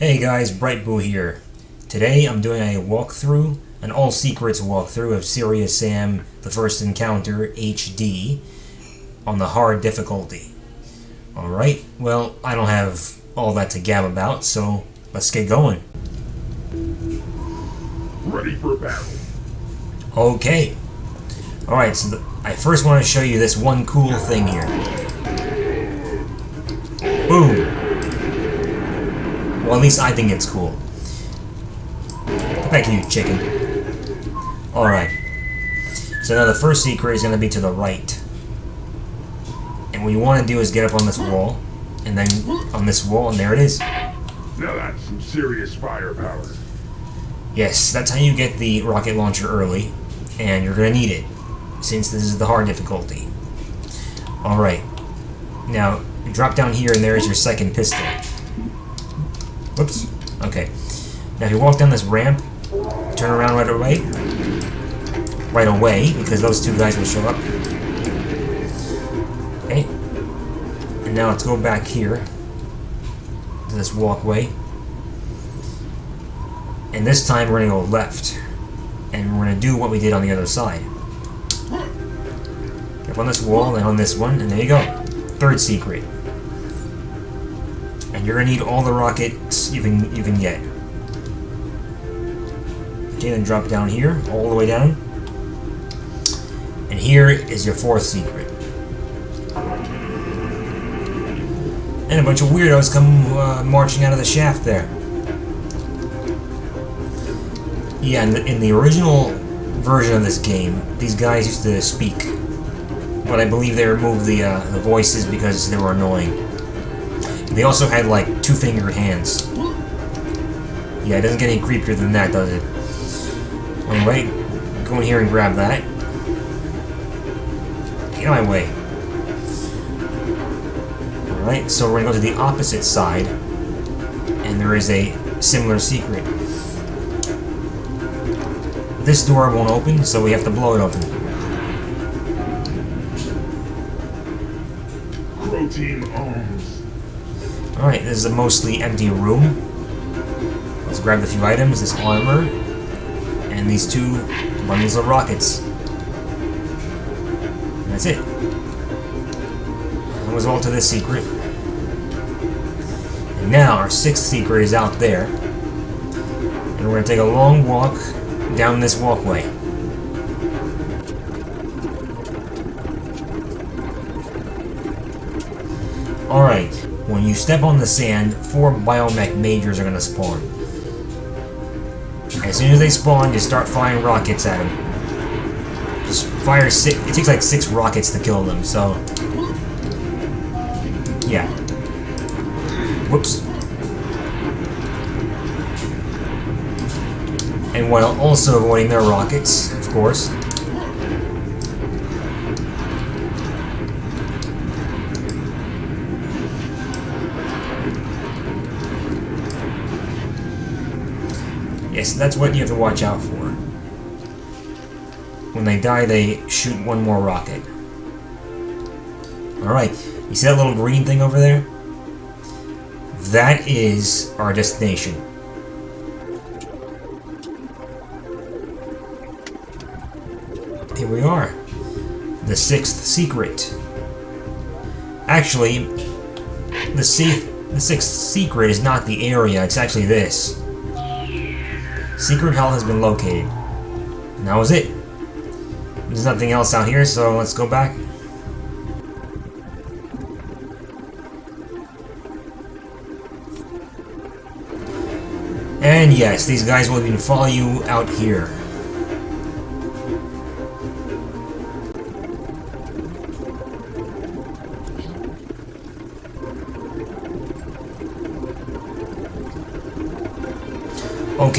Hey guys, Brightboo here. Today I'm doing a walkthrough, an all secrets walkthrough of Serious Sam The First Encounter HD on the hard difficulty. Alright, well, I don't have all that to gab about, so let's get going. Ready for battle. Okay. Alright, so the, I first want to show you this one cool thing here. At least I think it's cool. Thank you, chicken. Alright. So now the first secret is going to be to the right. And what you want to do is get up on this wall, and then on this wall, and there it is. Now that's some serious firepower. Yes, that's how you get the rocket launcher early, and you're going to need it, since this is the hard difficulty. Alright. Now, drop down here, and there is your second pistol. Whoops. Okay. Now if you walk down this ramp, turn around right away. Right away, because those two guys will show up. Okay. And now let's go back here to this walkway. And this time we're going to go left. And we're going to do what we did on the other side. Up on this wall, and on this one, and there you go. Third secret and you're gonna need all the rockets you can you can get. Okay, then drop down here, all the way down. And here is your fourth secret. And a bunch of weirdos come uh, marching out of the shaft there. Yeah, in the, in the original version of this game, these guys used to speak. But I believe they removed the, uh, the voices because they were annoying. They also had, like, two-fingered hands. Yeah, it doesn't get any creepier than that, does it? Anyway, go in here and grab that. Get out of my way. Alright, so we're gonna go to the opposite side. And there is a similar secret. This door won't open, so we have to blow it open. Protein arms. Alright, this is a mostly empty room. Let's grab the few items, this armor, and these two bundles of rockets. And that's it. That was all to this secret. And now our sixth secret is out there. And we're going to take a long walk down this walkway. Alright, when you step on the sand, four biomech majors are to spawn. As soon as they spawn, you start firing rockets at them. Just fire six. It takes like six rockets to kill them, so. Yeah. Whoops. And while also avoiding their rockets, of course. Yes, that's what you have to watch out for. When they die, they shoot one more rocket. Alright, you see that little green thing over there? That is our destination. Here we are. The sixth secret. Actually, the, se the sixth secret is not the area, it's actually this. Secret hell has been located. And that was it. There's nothing else out here, so let's go back. And yes, these guys will even follow you out here.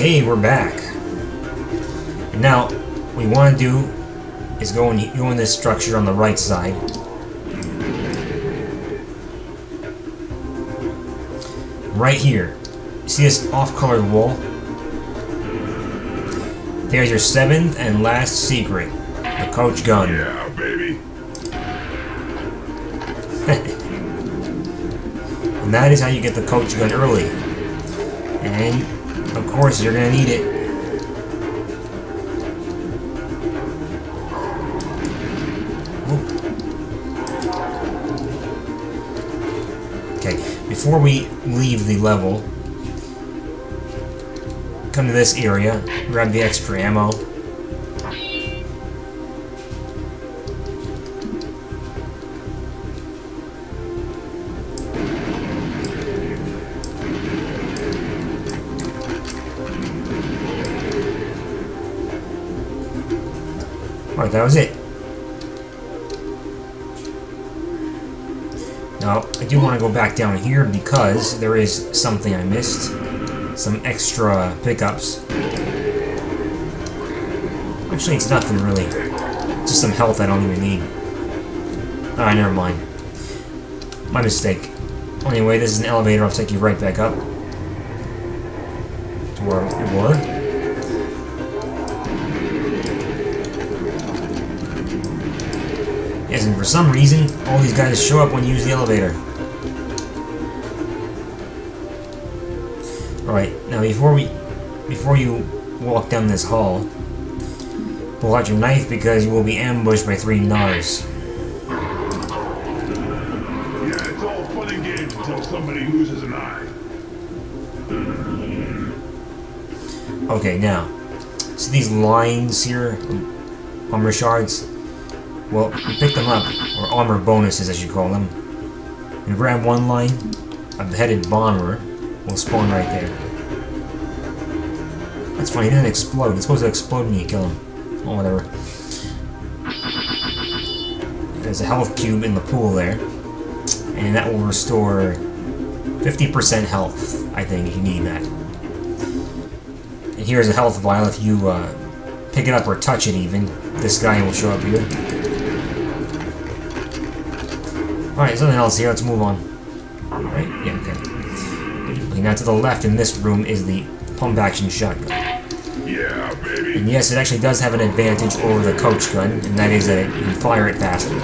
Okay, we're back. And now, what we want to do is go and go in this structure on the right side. Right here. See this off-colored wall? There's your seventh and last secret. The coach gun. Yeah, baby. And that is how you get the coach gun early. And, of course, you're gonna need it. Okay, before we leave the level, come to this area, grab the extra ammo. That was it. Now, I do want to go back down here because there is something I missed. Some extra pickups. Actually, it's nothing really. Just some health I don't even need. Alright, never mind. My mistake. Anyway, this is an elevator. I'll take you right back up. To where we were. Yes, and for some reason, all these guys show up when you use the elevator. Alright, now before we before you walk down this hall, pull out your knife because you will be ambushed by three Gnaars. Yeah, it's all fun and games until somebody loses an eye. Okay, now, see these lines here, um, armor shards? Well, you pick them up, or armor bonuses as you call them, and grab one line, a beheaded bomber will spawn right there. That's funny, he didn't explode. It's supposed to explode when you kill him. Oh, whatever. There's a health cube in the pool there, and that will restore 50% health, I think, if you need that. And here's a health vial if you uh, pick it up or touch it even. This guy will show up here. Alright, something else here. Let's move on. Right? Yeah, okay. Looking out to the left in this room is the pump action shotgun. Yeah, baby. And yes, it actually does have an advantage over the coach gun, and that is that you can fire it faster.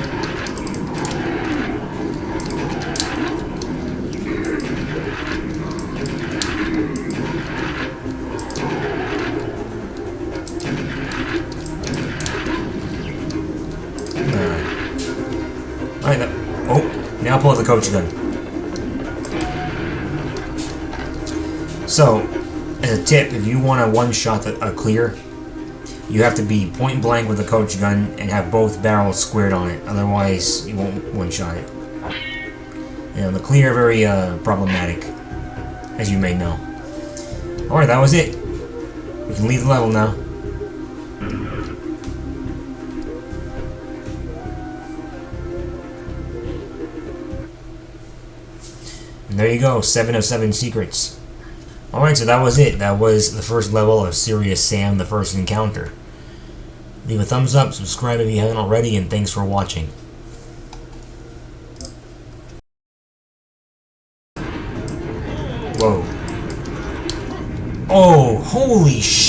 Pull the coach gun. So, as a tip, if you want a one-shot a, a Kleer, you have to be point blank with the coach gun and have both barrels squared on it. Otherwise, you won't one-shot it. Know, the Kleer very uh, problematic, as you may know. Alright, that was it. We can leave the level now. There you go, 7 of 7 secrets. Alright, so that was it. That was the first level of Serious Sam, the first encounter. Leave a thumbs up, subscribe if you haven't already, and thanks for watching. Whoa. Oh, holy shit!